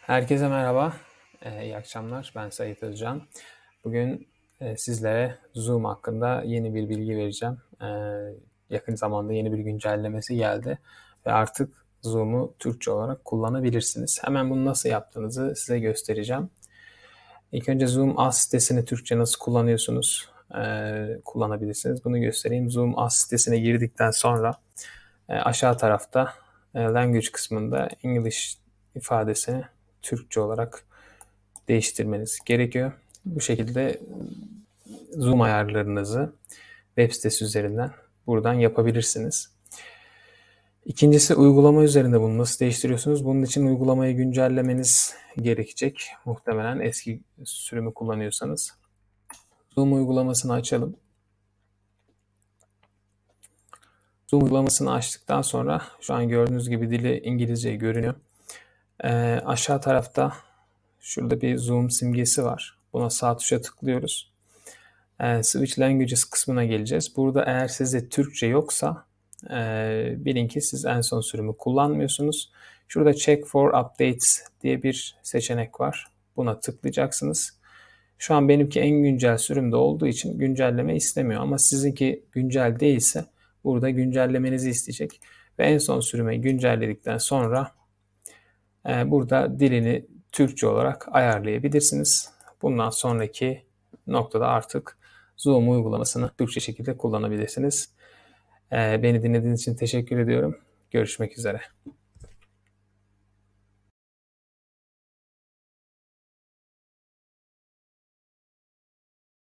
Herkese merhaba, ee, iyi akşamlar. Ben Sait Özcan. Bugün e, sizlere Zoom hakkında yeni bir bilgi vereceğim. Ee, yakın zamanda yeni bir güncellemesi geldi ve artık Zoom'u Türkçe olarak kullanabilirsiniz. Hemen bunu nasıl yaptığınızı size göstereceğim. İlk önce Zoom As sitesini Türkçe nasıl kullanıyorsunuz, e, kullanabilirsiniz. Bunu göstereyim. Zoom As sitesine girdikten sonra e, aşağı tarafta e, Language kısmında English ifadesini Türkçe olarak değiştirmeniz gerekiyor. Bu şekilde Zoom ayarlarınızı web sitesi üzerinden buradan yapabilirsiniz. İkincisi uygulama üzerinde bunu nasıl değiştiriyorsunuz? Bunun için uygulamayı güncellemeniz gerekecek. Muhtemelen eski sürümü kullanıyorsanız. Zoom uygulamasını açalım. Zoom uygulamasını açtıktan sonra şu an gördüğünüz gibi dili İngilizce görünüyor. E, aşağı tarafta şurada bir zoom simgesi var. Buna sağ tuşa tıklıyoruz. E, Switch Languages kısmına geleceğiz. Burada eğer sizde Türkçe yoksa e, bilin ki siz en son sürümü kullanmıyorsunuz. Şurada Check for Updates diye bir seçenek var. Buna tıklayacaksınız. Şu an benimki en güncel sürümde olduğu için güncelleme istemiyor ama sizinki güncel değilse burada güncellemenizi isteyecek. Ve en son sürüme güncelledikten sonra burada dilini Türkçe olarak ayarlayabilirsiniz. Bundan sonraki noktada artık Zoom uygulamasını Türkçe şekilde kullanabilirsiniz. Ee, beni dinlediğiniz için teşekkür ediyorum. Görüşmek üzere.